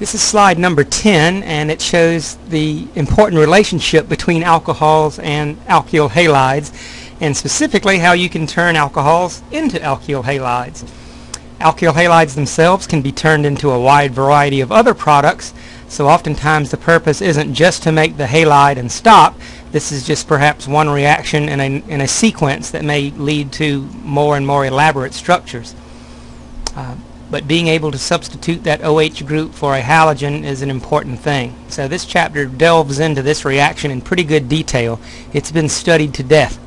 This is slide number 10 and it shows the important relationship between alcohols and alkyl halides and specifically how you can turn alcohols into alkyl halides. Alkyl halides themselves can be turned into a wide variety of other products so oftentimes the purpose isn't just to make the halide and stop this is just perhaps one reaction in a, in a sequence that may lead to more and more elaborate structures. Uh, but being able to substitute that OH group for a halogen is an important thing. So this chapter delves into this reaction in pretty good detail. It's been studied to death.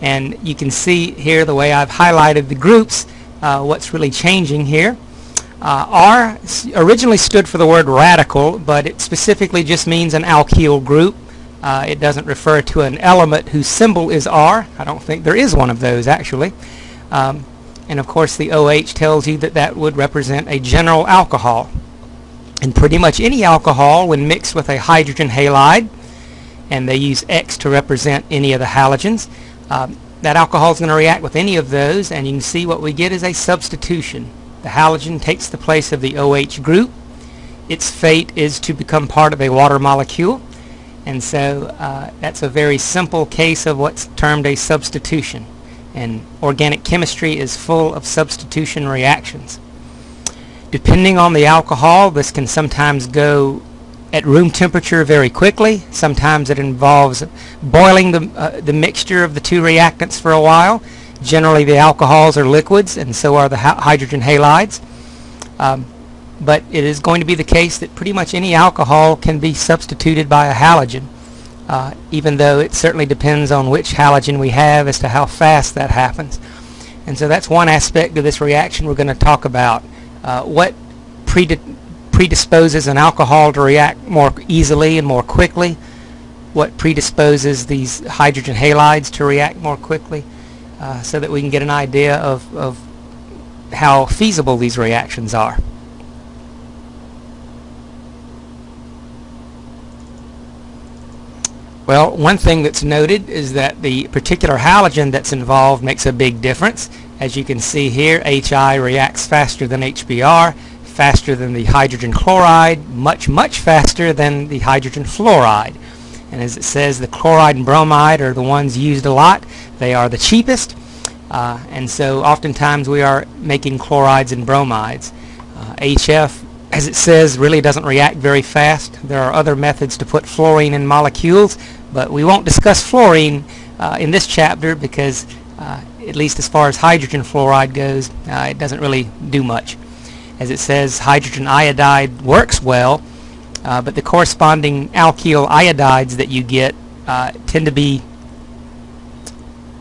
And you can see here the way I've highlighted the groups, uh, what's really changing here. Uh, R originally stood for the word radical, but it specifically just means an alkyl group. Uh, it doesn't refer to an element whose symbol is R. I don't think there is one of those actually. Um, and of course the OH tells you that that would represent a general alcohol. And pretty much any alcohol when mixed with a hydrogen halide, and they use X to represent any of the halogens, um, that alcohol is going to react with any of those and you can see what we get is a substitution. The halogen takes the place of the OH group. Its fate is to become part of a water molecule and so uh, that's a very simple case of what's termed a substitution and organic chemistry is full of substitution reactions. Depending on the alcohol, this can sometimes go at room temperature very quickly. Sometimes it involves boiling the, uh, the mixture of the two reactants for a while. Generally the alcohols are liquids and so are the hydrogen halides. Um, but it is going to be the case that pretty much any alcohol can be substituted by a halogen uh, even though it certainly depends on which halogen we have as to how fast that happens. And so that's one aspect of this reaction we're going to talk about. Uh, what predisposes an alcohol to react more easily and more quickly? What predisposes these hydrogen halides to react more quickly? Uh, so that we can get an idea of, of how feasible these reactions are. Well, one thing that's noted is that the particular halogen that's involved makes a big difference. As you can see here, HI reacts faster than HBr, faster than the hydrogen chloride, much, much faster than the hydrogen fluoride. And as it says, the chloride and bromide are the ones used a lot. They are the cheapest. Uh, and so oftentimes we are making chlorides and bromides. Uh, HF as it says, really doesn't react very fast. There are other methods to put fluorine in molecules, but we won't discuss fluorine uh, in this chapter because uh, at least as far as hydrogen fluoride goes, uh, it doesn't really do much. As it says, hydrogen iodide works well, uh, but the corresponding alkyl iodides that you get uh, tend to be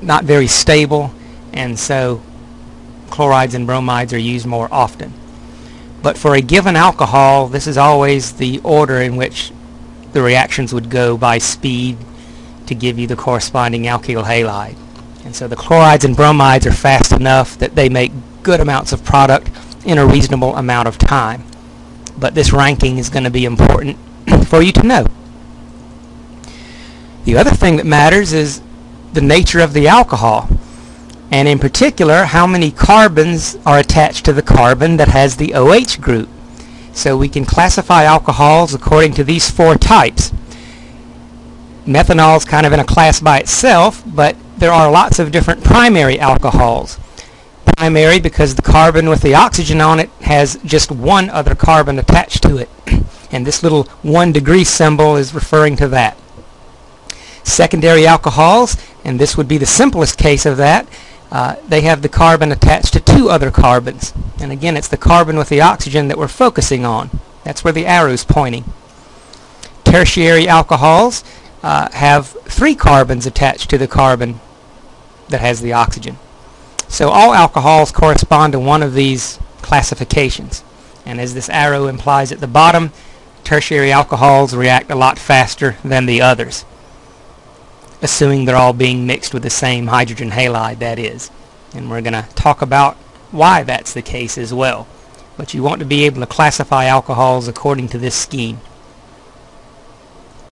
not very stable, and so chlorides and bromides are used more often. But for a given alcohol, this is always the order in which the reactions would go by speed to give you the corresponding alkyl halide. And so the chlorides and bromides are fast enough that they make good amounts of product in a reasonable amount of time. But this ranking is going to be important for you to know. The other thing that matters is the nature of the alcohol and in particular how many carbons are attached to the carbon that has the OH group. So we can classify alcohols according to these four types. Methanol is kind of in a class by itself, but there are lots of different primary alcohols. Primary because the carbon with the oxygen on it has just one other carbon attached to it. and this little one degree symbol is referring to that. Secondary alcohols, and this would be the simplest case of that, uh, they have the carbon attached to two other carbons. And again, it's the carbon with the oxygen that we're focusing on. That's where the arrow's pointing. Tertiary alcohols uh, have three carbons attached to the carbon that has the oxygen. So all alcohols correspond to one of these classifications. And as this arrow implies at the bottom, tertiary alcohols react a lot faster than the others assuming they're all being mixed with the same hydrogen halide that is. And we're going to talk about why that's the case as well. But you want to be able to classify alcohols according to this scheme.